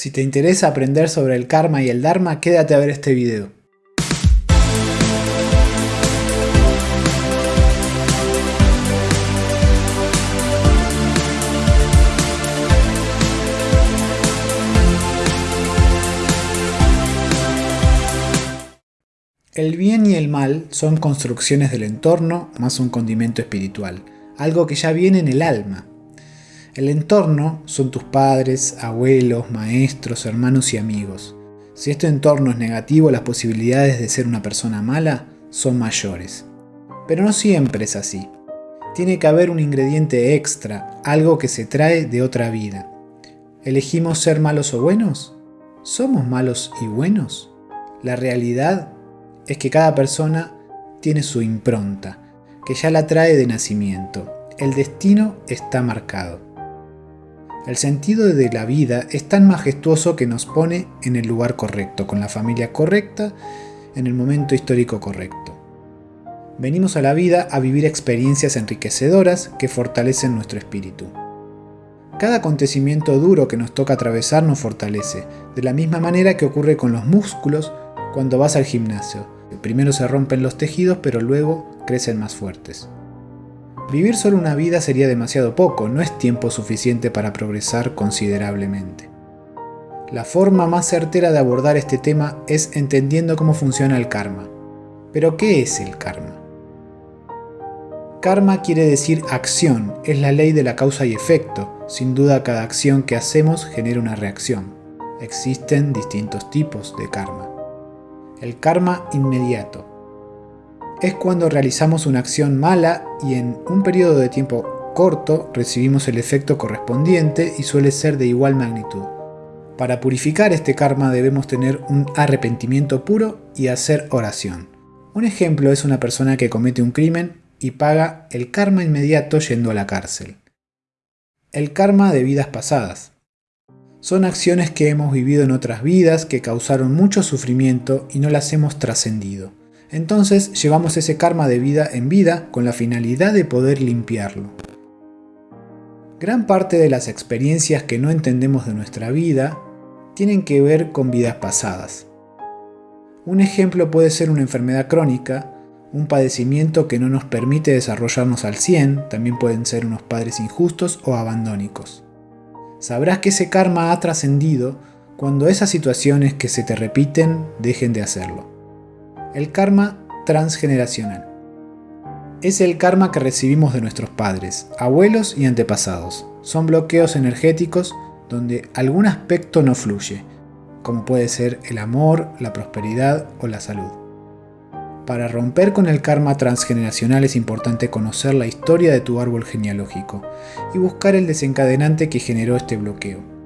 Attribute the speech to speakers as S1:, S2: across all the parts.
S1: Si te interesa aprender sobre el karma y el dharma, quédate a ver este video. El bien y el mal son construcciones del entorno más un condimento espiritual, algo que ya viene en el alma. El entorno son tus padres, abuelos, maestros, hermanos y amigos. Si este entorno es negativo, las posibilidades de ser una persona mala son mayores. Pero no siempre es así. Tiene que haber un ingrediente extra, algo que se trae de otra vida. ¿Elegimos ser malos o buenos? ¿Somos malos y buenos? La realidad es que cada persona tiene su impronta, que ya la trae de nacimiento. El destino está marcado. El sentido de la vida es tan majestuoso que nos pone en el lugar correcto, con la familia correcta, en el momento histórico correcto. Venimos a la vida a vivir experiencias enriquecedoras que fortalecen nuestro espíritu. Cada acontecimiento duro que nos toca atravesar nos fortalece, de la misma manera que ocurre con los músculos cuando vas al gimnasio Primero se rompen los tejidos, pero luego crecen más fuertes. Vivir solo una vida sería demasiado poco, no es tiempo suficiente para progresar considerablemente. La forma más certera de abordar este tema es entendiendo cómo funciona el karma. Pero ¿qué es el karma? Karma quiere decir acción, es la ley de la causa y efecto. Sin duda cada acción que hacemos genera una reacción. Existen distintos tipos de karma. El karma inmediato. Es cuando realizamos una acción mala y en un periodo de tiempo corto recibimos el efecto correspondiente y suele ser de igual magnitud. Para purificar este karma debemos tener un arrepentimiento puro y hacer oración. Un ejemplo es una persona que comete un crimen y paga el karma inmediato yendo a la cárcel. El karma de vidas pasadas. Son acciones que hemos vivido en otras vidas que causaron mucho sufrimiento y no las hemos trascendido. Entonces llevamos ese karma de vida en vida con la finalidad de poder limpiarlo. Gran parte de las experiencias que no entendemos de nuestra vida tienen que ver con vidas pasadas. Un ejemplo puede ser una enfermedad crónica, un padecimiento que no nos permite desarrollarnos al 100, también pueden ser unos padres injustos o abandónicos. Sabrás que ese karma ha trascendido cuando esas situaciones que se te repiten dejen de hacerlo. El karma transgeneracional. Es el karma que recibimos de nuestros padres, abuelos y antepasados. Son bloqueos energéticos donde algún aspecto no fluye, como puede ser el amor, la prosperidad o la salud. Para romper con el karma transgeneracional es importante conocer la historia de tu árbol genealógico y buscar el desencadenante que generó este bloqueo.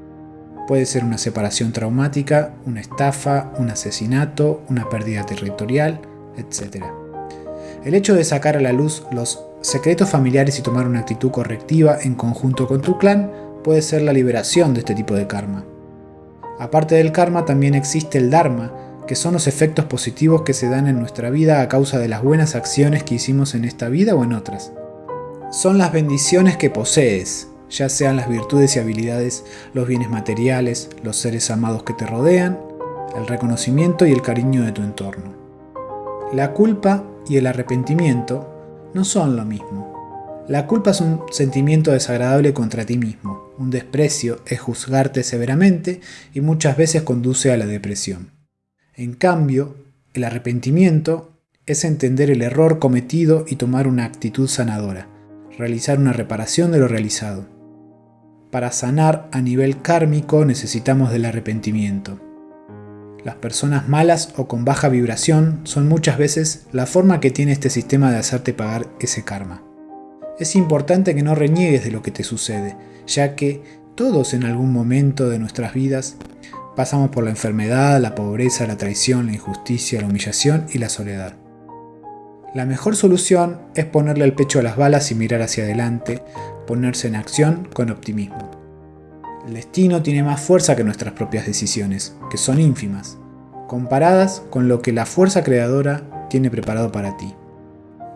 S1: Puede ser una separación traumática, una estafa, un asesinato, una pérdida territorial, etc. El hecho de sacar a la luz los secretos familiares y tomar una actitud correctiva en conjunto con tu clan puede ser la liberación de este tipo de karma. Aparte del karma también existe el dharma, que son los efectos positivos que se dan en nuestra vida a causa de las buenas acciones que hicimos en esta vida o en otras. Son las bendiciones que posees, ya sean las virtudes y habilidades, los bienes materiales, los seres amados que te rodean, el reconocimiento y el cariño de tu entorno. La culpa y el arrepentimiento no son lo mismo. La culpa es un sentimiento desagradable contra ti mismo, un desprecio es juzgarte severamente y muchas veces conduce a la depresión. En cambio, el arrepentimiento es entender el error cometido y tomar una actitud sanadora, realizar una reparación de lo realizado. Para sanar a nivel kármico necesitamos del arrepentimiento. Las personas malas o con baja vibración son muchas veces la forma que tiene este sistema de hacerte pagar ese karma. Es importante que no reniegues de lo que te sucede, ya que todos en algún momento de nuestras vidas Pasamos por la enfermedad, la pobreza, la traición, la injusticia, la humillación y la soledad. La mejor solución es ponerle el pecho a las balas y mirar hacia adelante, ponerse en acción con optimismo. El destino tiene más fuerza que nuestras propias decisiones, que son ínfimas, comparadas con lo que la fuerza creadora tiene preparado para ti.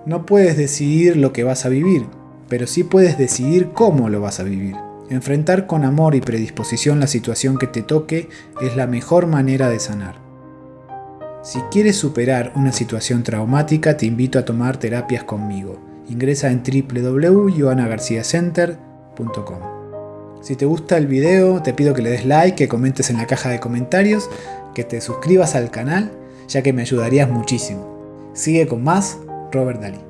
S1: No puedes decidir lo que vas a vivir, pero sí puedes decidir cómo lo vas a vivir. Enfrentar con amor y predisposición la situación que te toque es la mejor manera de sanar. Si quieres superar una situación traumática, te invito a tomar terapias conmigo. Ingresa en www.joanagarciacenter.com. Si te gusta el video, te pido que le des like, que comentes en la caja de comentarios, que te suscribas al canal, ya que me ayudarías muchísimo. Sigue con más, Robert Dalí.